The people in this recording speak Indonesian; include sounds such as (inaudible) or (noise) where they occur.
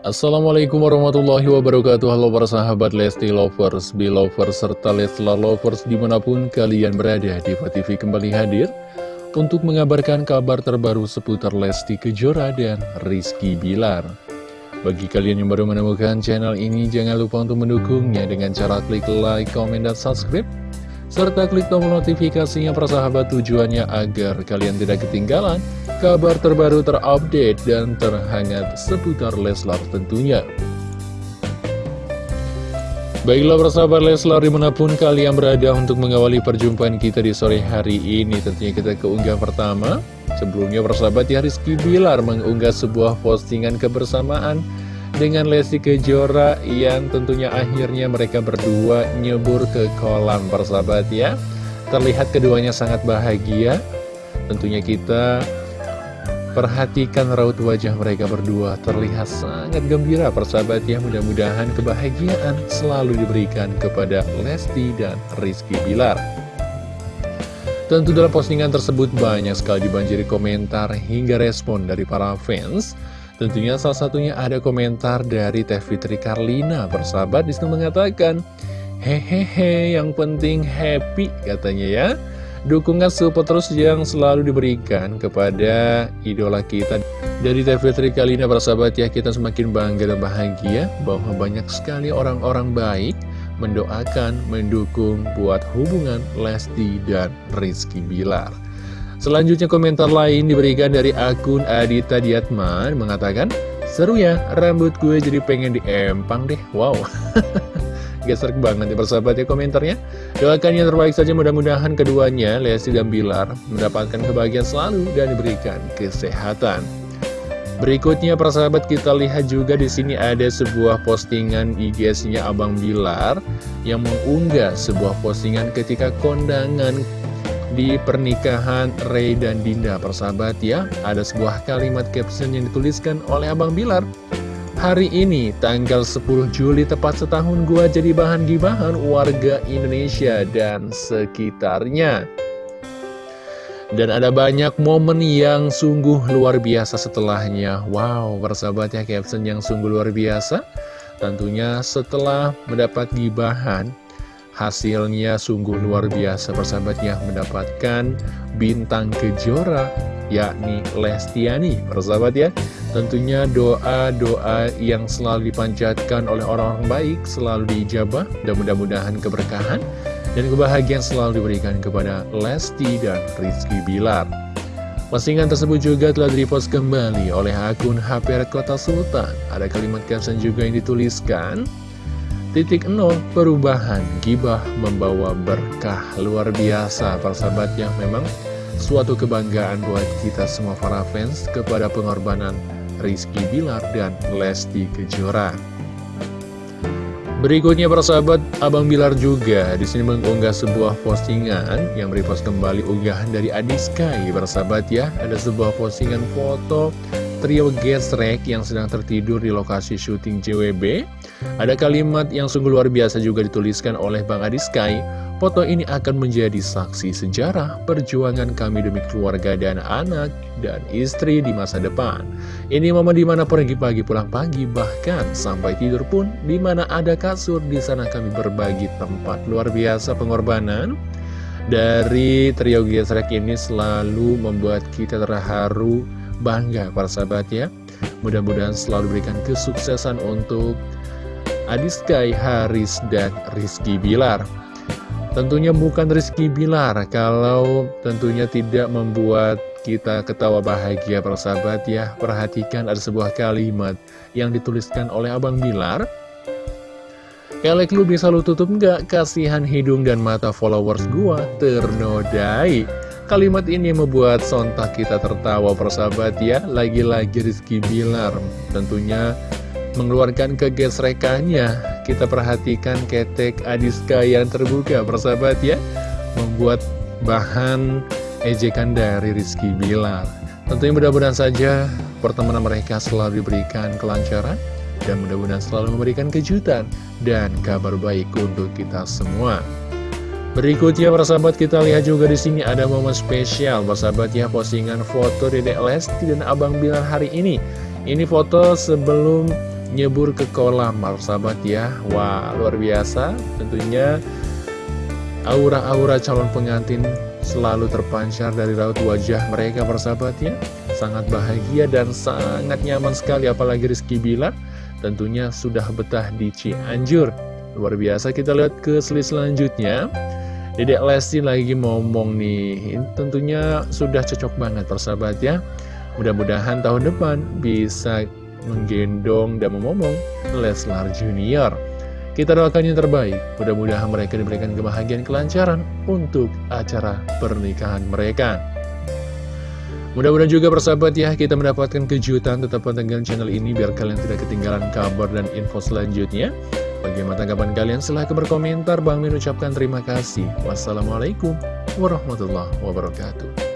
Assalamualaikum warahmatullahi wabarakatuh. Halo para sahabat Lesti Lovers, Belovers, serta Leslar Lovers di mana pun kalian berada Diva TV kembali hadir untuk mengabarkan kabar terbaru seputar Lesti Kejora dan Rizky Bilar. Bagi kalian yang baru menemukan channel ini jangan lupa untuk mendukungnya dengan cara klik like, comment, dan subscribe serta klik tombol notifikasinya persahabat tujuannya agar kalian tidak ketinggalan kabar terbaru terupdate dan terhangat seputar Leslar tentunya. Baiklah persahabat Leslar di mana pun kalian berada untuk mengawali perjumpaan kita di sore hari ini Tentunya kita keunggah pertama Sebelumnya persahabat ya Rizky Bilar mengunggah sebuah postingan kebersamaan dengan Lesti Kejora yang tentunya akhirnya mereka berdua nyebur ke kolam persahabat ya. Terlihat keduanya sangat bahagia. Tentunya kita perhatikan raut wajah mereka berdua. Terlihat sangat gembira persahabat ya. Mudah-mudahan kebahagiaan selalu diberikan kepada Lesti dan Rizky Bilar. Tentu dalam postingan tersebut banyak sekali dibanjiri komentar hingga respon dari para fans Tentunya salah satunya ada komentar dari Teh Fitri Karlina Persahabat di situ mengatakan Hehehe yang penting happy katanya ya. Dukungan support terus yang selalu diberikan kepada idola kita. Dari Teh Fitri Karlina persahabat ya kita semakin bangga dan bahagia Bahwa banyak sekali orang-orang baik mendoakan, mendukung buat hubungan Lesti dan Rizky Bilar Selanjutnya komentar lain diberikan dari akun Adita Diatman mengatakan Seru ya, rambut gue jadi pengen diempang deh, wow. (laughs) Geser banget ya persahabat ya komentarnya. Doakan yang terbaik saja mudah-mudahan keduanya Lesti dan Bilar mendapatkan kebahagiaan selalu dan diberikan kesehatan. Berikutnya persahabat kita lihat juga di sini ada sebuah postingan IG-nya Abang Bilar yang mengunggah sebuah postingan ketika kondangan di pernikahan Ray dan Dinda persahabat ya Ada sebuah kalimat caption yang dituliskan oleh Abang Bilar. Hari ini tanggal 10 Juli tepat setahun gua jadi bahan gibahan warga Indonesia dan sekitarnya. Dan ada banyak momen yang sungguh luar biasa setelahnya. Wow, persahabat ya caption yang sungguh luar biasa. Tentunya setelah mendapat gibahan Hasilnya sungguh luar biasa persahabatnya mendapatkan bintang kejora yakni Lestiani persahabat ya Tentunya doa-doa yang selalu dipanjatkan oleh orang-orang baik selalu diijabah dan mudah-mudahan keberkahan dan kebahagiaan selalu diberikan kepada Lesti dan Rizky Bilar. Postingan tersebut juga telah direpost kembali oleh akun HP Kota Sultan. Ada kalimat caption juga yang dituliskan, Titik nol perubahan. Gibah membawa berkah. Luar biasa persahabat yang memang suatu kebanggaan buat kita semua para fans kepada pengorbanan Rizky Bilar dan Lesti Kejora. Berikutnya persahabat Abang Bilar juga di sini mengunggah sebuah postingan yang merepost kembali unggahan dari Adiskai persahabat ya. Ada sebuah postingan foto trio gesrek yang sedang tertidur di lokasi syuting JWB. Ada kalimat yang sungguh luar biasa juga dituliskan oleh Bang Adi Sky. Foto ini akan menjadi saksi sejarah perjuangan kami demi keluarga dan anak dan istri di masa depan. Ini momen di mana pergi pagi pulang pagi, bahkan sampai tidur pun di mana ada kasur, di sana kami berbagi tempat luar biasa pengorbanan. Dari trio gesrek ini selalu membuat kita terharu bangga para sahabat ya. Mudah-mudahan selalu berikan kesuksesan untuk Adiskai, Haris, dan Rizky Bilar. Tentunya bukan Rizky Bilar kalau tentunya tidak membuat kita ketawa bahagia para sahabat ya. Perhatikan ada sebuah kalimat yang dituliskan oleh Abang Bilar. Kelek lu bisa lu tutup nggak? Kasihan hidung dan mata followers gua ternodai Kalimat ini membuat sontak kita tertawa persahabat ya. Lagi-lagi Rizky Bilar tentunya mengeluarkan kegesrekannya Kita perhatikan ketek Adiska yang terbuka persahabat ya. Membuat bahan ejekan dari Rizky Bilar. Tentunya mudah-mudahan saja pertemanan mereka selalu diberikan kelancaran Dan mudah-mudahan selalu memberikan kejutan dan kabar baik untuk kita semua Berikutnya persahabat kita lihat juga di sini ada momen spesial. Persahabat ya postingan foto Dedek Lesti dan Abang Bilar hari ini. Ini foto sebelum nyebur ke kolam sahabat ya. Wah luar biasa. Tentunya aura-aura calon pengantin selalu terpancar dari raut wajah mereka persahabat ya. Sangat bahagia dan sangat nyaman sekali apalagi Rizky Bilar tentunya sudah betah di Cianjur. Luar biasa kita lihat ke slide selanjutnya Dedek Lesti lagi ngomong nih Tentunya sudah cocok banget persahabat ya Mudah-mudahan tahun depan bisa menggendong dan memomong Leslar Junior. Kita doakan yang terbaik, mudah-mudahan mereka diberikan kebahagiaan kelancaran untuk acara pernikahan mereka. Mudah-mudahan juga persahabat ya, kita mendapatkan kejutan tetap pantengin channel ini biar kalian tidak ketinggalan kabar dan info selanjutnya. Bagaimana tanggapan kalian? Silahkan berkomentar. Bang Min ucapkan terima kasih. Wassalamualaikum warahmatullahi wabarakatuh.